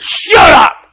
Shut up!